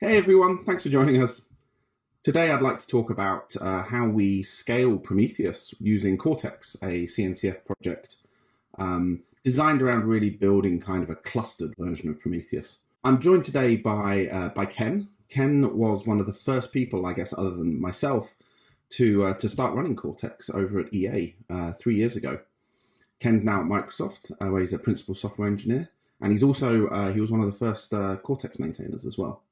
Hey everyone, thanks for joining us. Today I'd like to talk about uh, how we scale Prometheus using Cortex, a CNCF project um, designed around really building kind of a clustered version of Prometheus. I'm joined today by, uh, by Ken. Ken was one of the first people, I guess, other than myself, to, uh, to start running Cortex over at EA uh, three years ago. Ken's now at Microsoft, uh, where he's a principal software engineer, and he's also, uh, he was one of the first Cortex maintainers as well.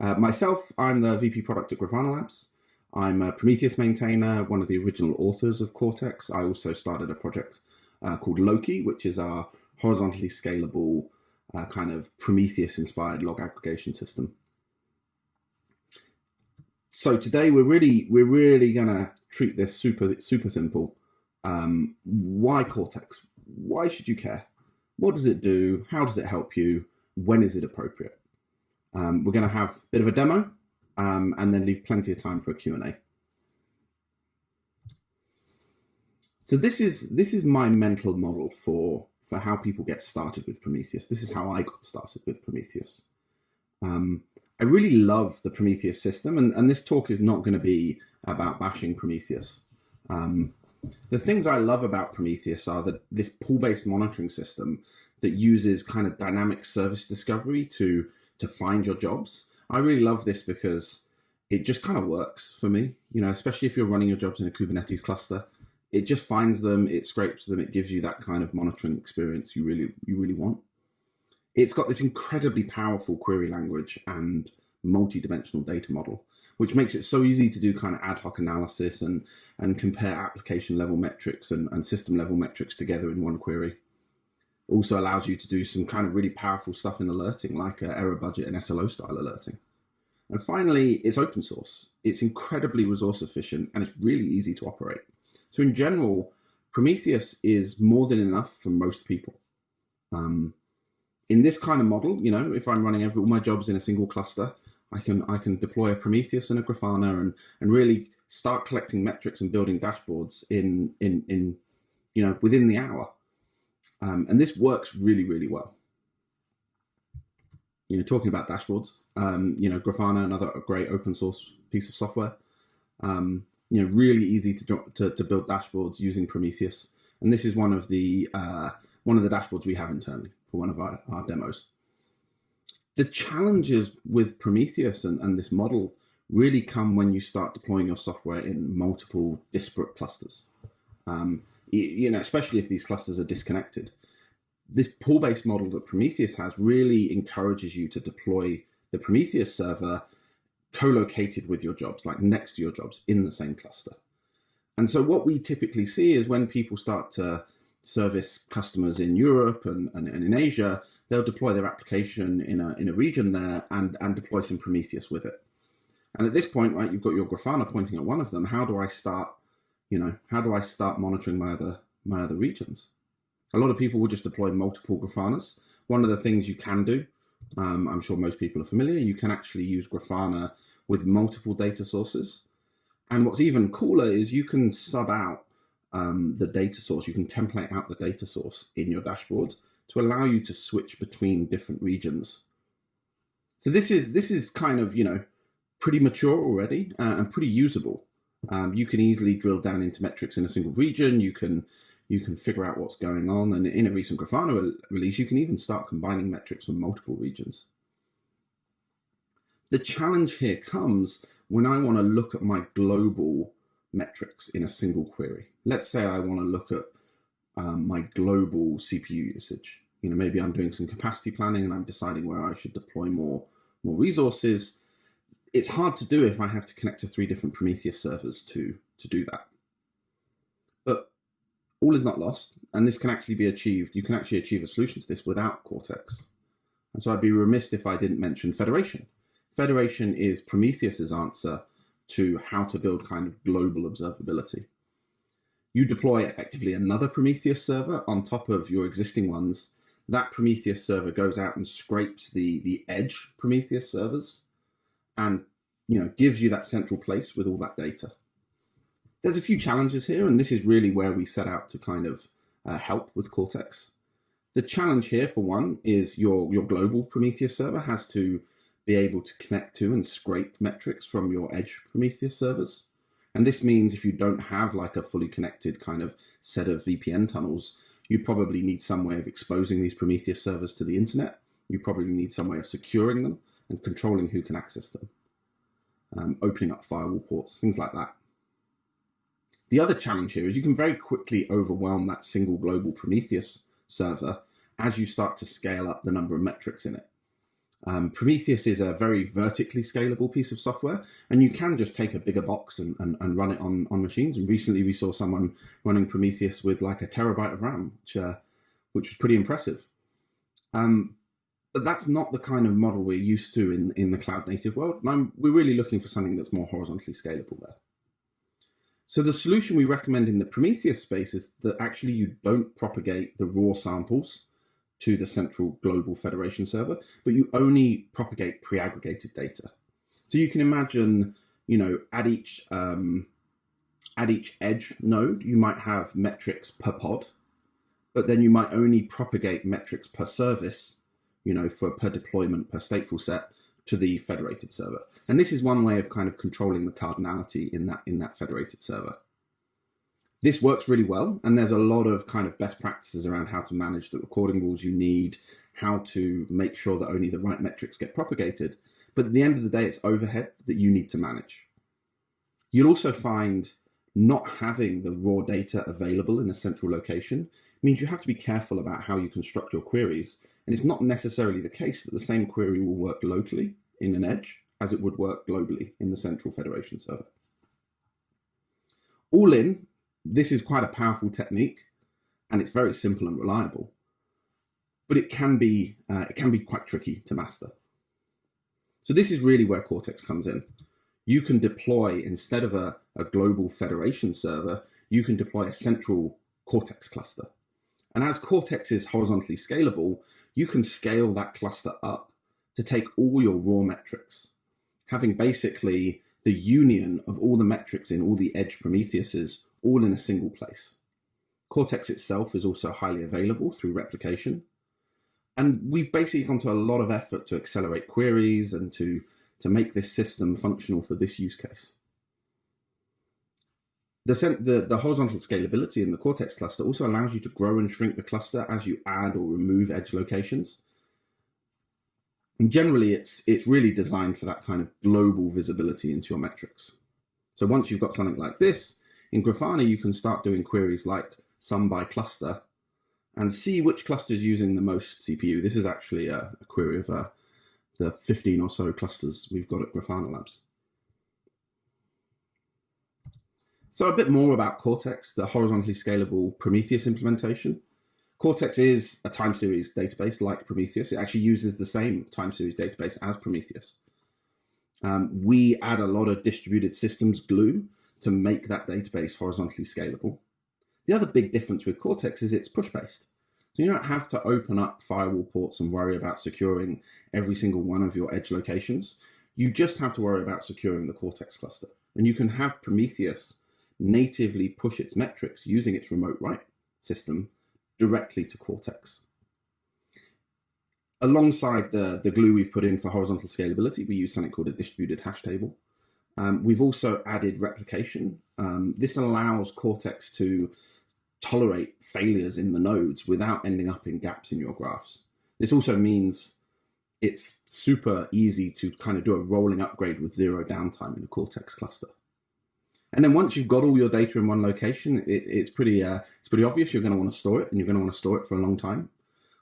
Uh, myself, I'm the VP product at Grafana Labs. I'm a Prometheus maintainer, one of the original authors of Cortex. I also started a project uh, called Loki, which is our horizontally scalable uh, kind of Prometheus-inspired log aggregation system. So today we're really we're really gonna treat this super super simple. Um, why Cortex? Why should you care? What does it do? How does it help you? When is it appropriate? Um, we're going to have a bit of a demo um, and then leave plenty of time for a Q&A. So this is this is my mental model for for how people get started with Prometheus. This is how I got started with Prometheus. Um, I really love the Prometheus system, and, and this talk is not going to be about bashing Prometheus. Um, the things I love about Prometheus are that this pull-based monitoring system that uses kind of dynamic service discovery to to find your jobs. I really love this because it just kind of works for me, you know, especially if you're running your jobs in a Kubernetes cluster. It just finds them, it scrapes them, it gives you that kind of monitoring experience you really you really want. It's got this incredibly powerful query language and multi-dimensional data model, which makes it so easy to do kind of ad hoc analysis and and compare application level metrics and, and system level metrics together in one query also allows you to do some kind of really powerful stuff in alerting, like uh, error budget and SLO style alerting. And finally, it's open source. It's incredibly resource efficient and it's really easy to operate. So in general, Prometheus is more than enough for most people. Um, in this kind of model, you know, if I'm running every, all my jobs in a single cluster, I can I can deploy a Prometheus and a Grafana and and really start collecting metrics and building dashboards in in in you know within the hour. Um, and this works really, really well. You know, talking about dashboards, um, you know, Grafana, another great open source piece of software. Um, you know, really easy to, to, to, build dashboards using Prometheus. And this is one of the uh, one of the dashboards we have internally for one of our, our demos. The challenges with Prometheus and, and this model really come when you start deploying your software in multiple disparate clusters. Um, you know, especially if these clusters are disconnected. This pull-based model that Prometheus has really encourages you to deploy the Prometheus server co-located with your jobs, like next to your jobs in the same cluster. And so what we typically see is when people start to service customers in Europe and, and, and in Asia, they'll deploy their application in a, in a region there and, and deploy some Prometheus with it. And at this point, right, you've got your Grafana pointing at one of them. How do I start you know, how do I start monitoring my other my other regions? A lot of people will just deploy multiple Grafanas. One of the things you can do, um, I'm sure most people are familiar, you can actually use Grafana with multiple data sources. And what's even cooler is you can sub out um, the data source, you can template out the data source in your dashboard to allow you to switch between different regions. So this is this is kind of, you know, pretty mature already uh, and pretty usable. Um, you can easily drill down into metrics in a single region. You can you can figure out what's going on. And in a recent Grafana release, you can even start combining metrics from multiple regions. The challenge here comes when I want to look at my global metrics in a single query. Let's say I want to look at um, my global CPU usage. You know, maybe I'm doing some capacity planning and I'm deciding where I should deploy more, more resources it's hard to do if I have to connect to three different Prometheus servers to, to do that. But all is not lost, and this can actually be achieved. You can actually achieve a solution to this without Cortex. And so I'd be remiss if I didn't mention Federation. Federation is Prometheus's answer to how to build kind of global observability. You deploy effectively another Prometheus server on top of your existing ones. That Prometheus server goes out and scrapes the, the edge Prometheus servers and you know gives you that central place with all that data. There's a few challenges here, and this is really where we set out to kind of uh, help with Cortex. The challenge here, for one, is your your global Prometheus server has to be able to connect to and scrape metrics from your edge Prometheus servers. And this means if you don't have like a fully connected kind of set of VPN tunnels, you probably need some way of exposing these Prometheus servers to the internet. You probably need some way of securing them and controlling who can access them, um, opening up firewall ports, things like that. The other challenge here is you can very quickly overwhelm that single global Prometheus server as you start to scale up the number of metrics in it. Um, Prometheus is a very vertically scalable piece of software, and you can just take a bigger box and, and, and run it on, on machines. And recently, we saw someone running Prometheus with like a terabyte of RAM, which uh, which was pretty impressive. Um, but that's not the kind of model we're used to in, in the cloud native world. And I'm, we're really looking for something that's more horizontally scalable there. So the solution we recommend in the Prometheus space is that actually you don't propagate the raw samples to the central global federation server, but you only propagate pre-aggregated data. So you can imagine, you know, at each um, at each edge node, you might have metrics per pod, but then you might only propagate metrics per service, you know, for per deployment per stateful set to the federated server. And this is one way of kind of controlling the cardinality in that in that federated server. This works really well, and there's a lot of kind of best practices around how to manage the recording rules you need, how to make sure that only the right metrics get propagated. But at the end of the day, it's overhead that you need to manage. You'll also find not having the raw data available in a central location means you have to be careful about how you construct your queries. And it's not necessarily the case that the same query will work locally in an edge as it would work globally in the central federation server. All in, this is quite a powerful technique and it's very simple and reliable, but it can be, uh, it can be quite tricky to master. So this is really where Cortex comes in. You can deploy, instead of a, a global federation server, you can deploy a central Cortex cluster. And as Cortex is horizontally scalable, you can scale that cluster up to take all your raw metrics, having basically the union of all the metrics in all the edge Prometheuses all in a single place. Cortex itself is also highly available through replication. And we've basically gone to a lot of effort to accelerate queries and to, to make this system functional for this use case. The, the, the, horizontal scalability in the Cortex cluster also allows you to grow and shrink the cluster as you add or remove edge locations. And generally, it's, it's really designed for that kind of global visibility into your metrics. So once you've got something like this, in Grafana, you can start doing queries like sum by cluster and see which cluster is using the most CPU. This is actually a, a query of uh, the 15 or so clusters we've got at Grafana Labs. So a bit more about Cortex, the horizontally scalable Prometheus implementation. Cortex is a time series database like Prometheus. It actually uses the same time series database as Prometheus. Um, we add a lot of distributed systems glue to make that database horizontally scalable. The other big difference with Cortex is it's push-based. So you don't have to open up firewall ports and worry about securing every single one of your edge locations. You just have to worry about securing the Cortex cluster. And you can have Prometheus natively push its metrics using its remote write system directly to Cortex. Alongside the, the glue we've put in for horizontal scalability, we use something called a distributed hash table. Um, we've also added replication. Um, this allows Cortex to tolerate failures in the nodes without ending up in gaps in your graphs. This also means it's super easy to kind of do a rolling upgrade with zero downtime in a Cortex cluster. And then once you've got all your data in one location, it, it's pretty uh, it's pretty obvious you're going to want to store it, and you're going to want to store it for a long time.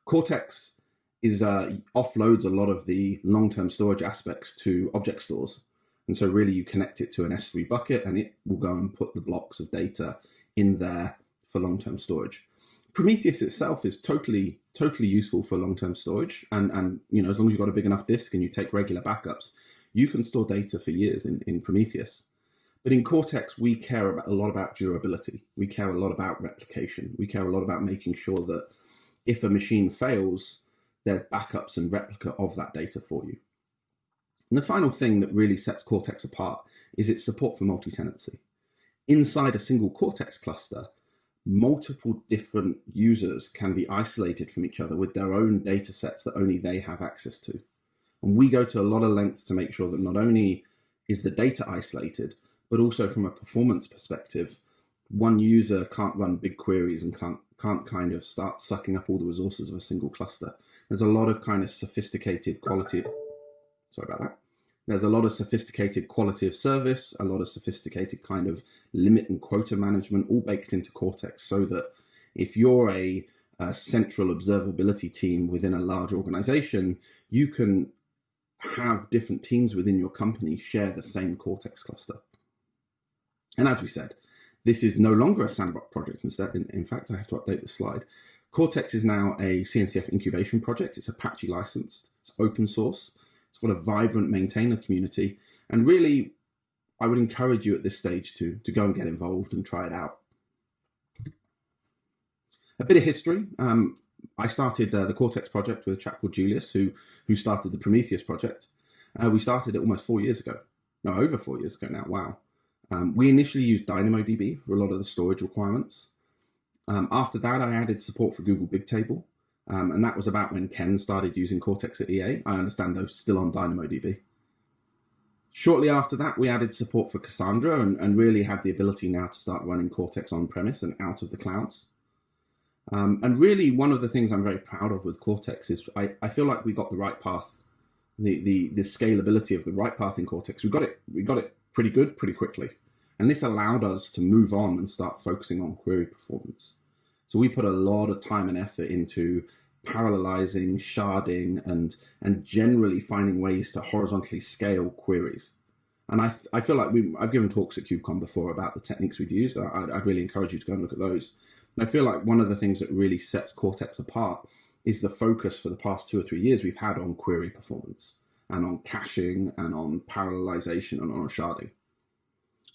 Cortex is uh, offloads a lot of the long-term storage aspects to object stores. And so really you connect it to an S3 bucket and it will go and put the blocks of data in there for long-term storage. Prometheus itself is totally, totally useful for long-term storage. And, and, you know, as long as you've got a big enough disk and you take regular backups, you can store data for years in, in Prometheus. But in Cortex, we care about, a lot about durability. We care a lot about replication. We care a lot about making sure that if a machine fails, there's backups and replica of that data for you. And the final thing that really sets Cortex apart is its support for multi-tenancy. Inside a single Cortex cluster, multiple different users can be isolated from each other with their own data sets that only they have access to. And we go to a lot of lengths to make sure that not only is the data isolated, but also from a performance perspective, one user can't run big queries and can't can't kind of start sucking up all the resources of a single cluster. There's a lot of kind of sophisticated quality. Sorry about that. There's a lot of sophisticated quality of service, a lot of sophisticated kind of limit and quota management, all baked into Cortex, so that if you're a, a central observability team within a large organization, you can have different teams within your company share the same Cortex cluster. And as we said, this is no longer a sandbox project. Instead, in, in fact, I have to update the slide. Cortex is now a CNCF incubation project. It's Apache licensed. It's open source. It's got a vibrant maintainer community. And really, I would encourage you at this stage to, to go and get involved and try it out. A bit of history. Um, I started uh, the Cortex project with a chap called Julius, who who started the Prometheus project. Uh, we started it almost four years ago. No, over four years ago now. Wow. Um, we initially used DynamoDB for a lot of the storage requirements. Um, after that, I added support for Google Bigtable, um, and that was about when Ken started using Cortex at EA. I understand those still on DynamoDB. Shortly after that, we added support for Cassandra and, and really had the ability now to start running Cortex on premise and out of the clouds. Um, and really, one of the things I'm very proud of with Cortex is I, I feel like we got the write path, the, the the scalability of the write path in Cortex. We got it we got it pretty good pretty quickly, and this allowed us to move on and start focusing on query performance. So we put a lot of time and effort into parallelizing, sharding, and and generally finding ways to horizontally scale queries. And I, I feel like we I've given talks at KubeCon before about the techniques we've used. I, I'd really encourage you to go and look at those and I feel like one of the things that really sets Cortex apart is the focus for the past two or three years we've had on query performance and on caching and on parallelization and on sharding.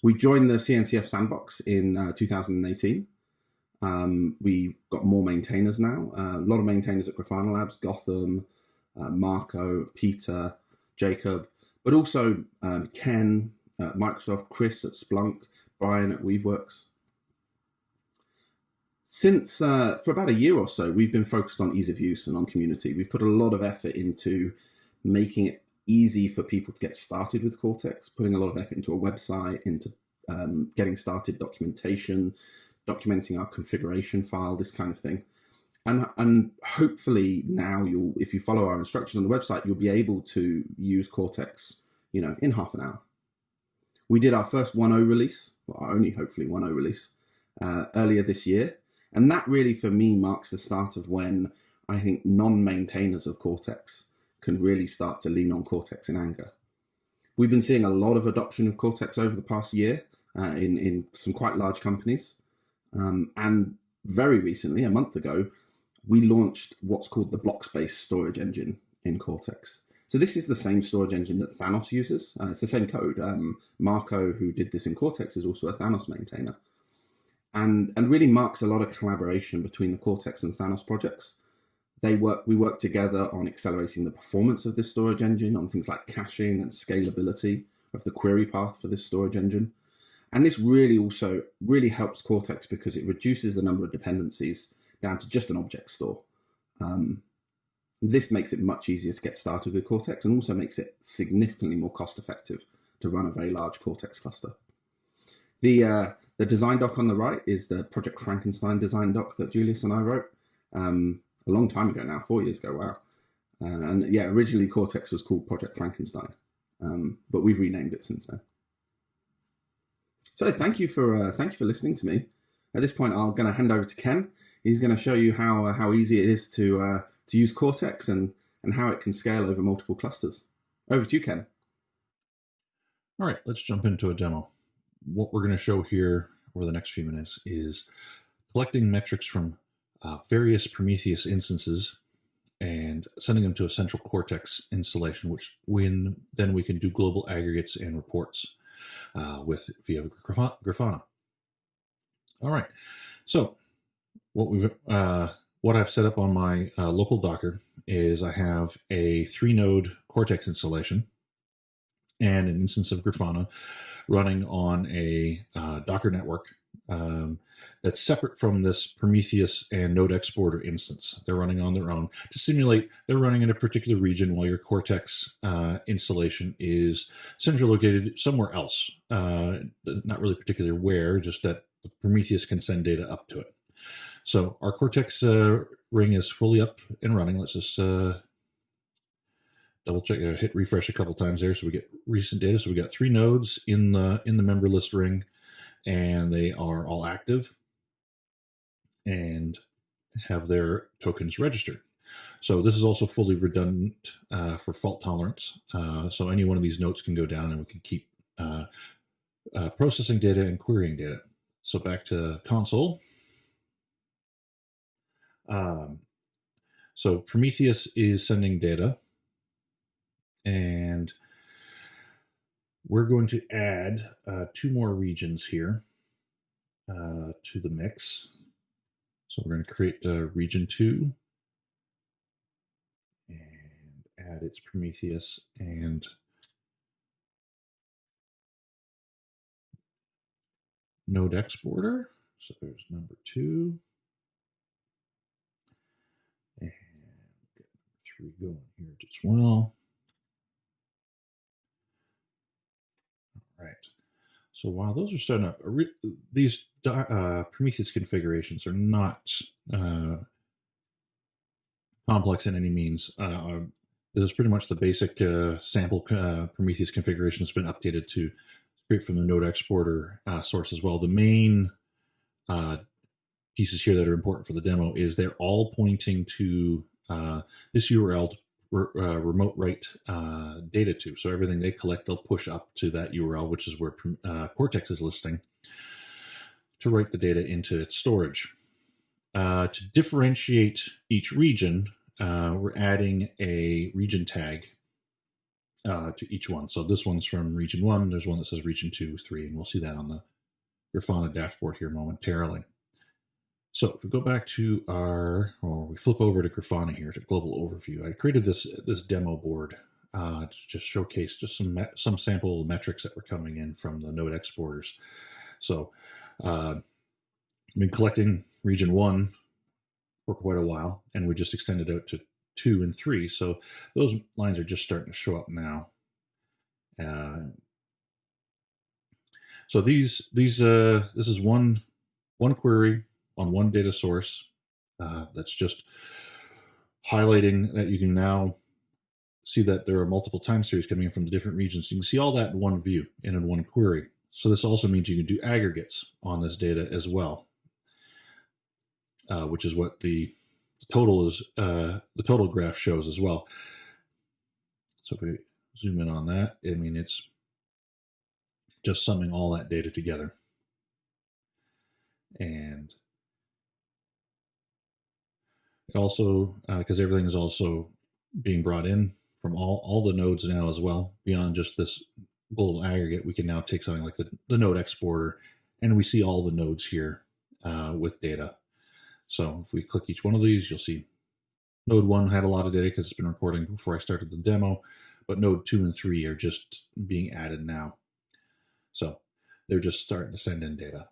We joined the CNCF sandbox in uh, 2018. Um, we got more maintainers now. Uh, a lot of maintainers at Grafana Labs, Goutham, uh, Marco, Peter, Jacob, but also um, Ken, uh, Microsoft, Chris at Splunk, Bryan at Weaveworks since uh, for about a year or so, we've been focused on ease of use and on community. We've put a lot of effort into making it easy for people to get started with Cortex, putting a lot of effort into a website, into um, getting started documentation, documenting our configuration file, this kind of thing. And, and hopefully now you'll, if you follow our instructions on the website, you'll be able to use Cortex, you know, in half an hour. We did our first 1.0 release, well, only hopefully 1.0 release, uh, earlier this year. And that really, for me, marks the start of when I think non maintainers of Cortex can really start to lean on Cortex in anger. We've been seeing a lot of adoption of Cortex over the past year uh, in, in some quite large companies. Um, and very recently, a month ago, we launched what's called the blocks-based storage engine in Cortex. So this is the same storage engine that Thanos uses. Uh, it's the same code. Um, Marco, who did this in Cortex, is also a Thanos maintainer and and really marks a lot of collaboration between the Cortex and Thanos projects. They work we work together on accelerating the performance of this storage engine, on things like caching and scalability of the query path for this storage engine. And this really also really helps Cortex because it reduces the number of dependencies down to just an object store. Um, this makes it much easier to get started with Cortex and also makes it significantly more cost effective to run a very large Cortex cluster. The uh, the design doc on the right is the Project Frankenstein design doc that Julius and I wrote um, a long time ago now, four years ago. Wow. Uh, and yeah, originally Cortex was called Project Frankenstein, um, but we've renamed it since then. So thank you for uh, thank you for listening to me. At this point, I'm going to hand over to Ken. He's going to show you how uh, how easy it is to uh, to use Cortex and and how it can scale over multiple clusters. Over to you, Ken. All right, let's jump into a demo what we're going to show here over the next few minutes is collecting metrics from uh, various Prometheus instances and sending them to a central Cortex installation, which when then we can do global aggregates and reports uh, with via Grafana. All right, so what we've uh, what I've set up on my uh, local Docker is I have a three node Cortex installation and an instance of Grafana running on a uh, Docker network um, that's separate from this Prometheus and Node Exporter instance. They're running on their own to simulate they're running in a particular region while your Cortex uh, installation is centrally located somewhere else. Uh, not really particular where, just that Prometheus can send data up to it. So our Cortex uh, ring is fully up and running. Let's just uh, double check, uh, hit refresh a couple times there, so we get recent data. So we got three nodes in the in the member list ring, and they are all active and have their tokens registered. So this is also fully redundant uh, for fault tolerance. Uh, so any one of these nodes can go down and we can keep uh, uh processing data and querying data. So back to console. Um, so Prometheus is sending data and we're going to add uh, two more regions here uh, to the mix. So we're going to create uh, region two and add its Prometheus and node exporter. So there's number two. And get number three going here as well. All right. So while those are set up, these uh, Prometheus configurations are not uh, complex in any means. Uh, uh this is pretty much the basic uh, sample uh, Prometheus configuration that's been updated to straight from the node exporter source as well. The main pieces here that are important for the demo is they're all pointing to this URL re uh, remote write uh, data to. So everything they collect, they'll push up to that URL, which is where uh, Cortex is listing, to write the data into its storage. Uh, to differentiate each region, uh, we're adding a region tag to each one. So this one's from region one. There's one that says region two, three, and we'll see that on the Grafana dashboard here momentarily. So if we go back to our, or we flip over to Grafana here to global overview, I created this this demo board uh, to just showcase just some some sample metrics that were coming in from the node exporters. So uh, I've been collecting region one for quite a while, and we just extended out to two and three. So those lines are just starting to show up now. Uh, so these these uh, this is one one query on one data source uh, that's just highlighting that you can now see that there are multiple time series coming in from the different regions. You can see all that in one view and in one query. So this also means you can do aggregates on this data as well, uh, which is what the total is. Uh, the total graph shows as well. So if we zoom in on that, I mean it's just summing all that data together. And also, because uh, everything is also being brought in from all, all the nodes now as well, beyond just this global aggregate, we can now take something like the, the node exporter and we see all the nodes here uh, with data. So if we click each one of these, you'll see node one had a lot of data because it's been recording before I started the demo, but node two and three are just being added now. So they're just starting to send in data.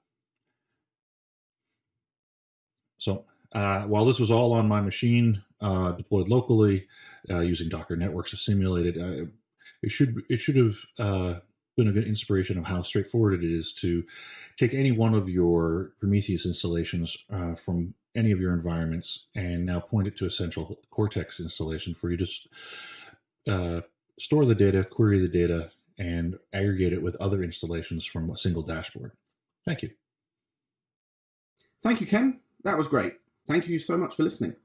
So uh, while this was all on my machine, uh, deployed locally uh, using Docker networks to simulate it, uh, it should it should have uh, been a good inspiration of how straightforward it is to take any one of your Prometheus installations uh, from any of your environments and now point it to a central Cortex installation for you to store the data, query the data, and aggregate it with other installations from a single dashboard. Thank you. Thank you, Ken. That was great. Thank you so much for listening.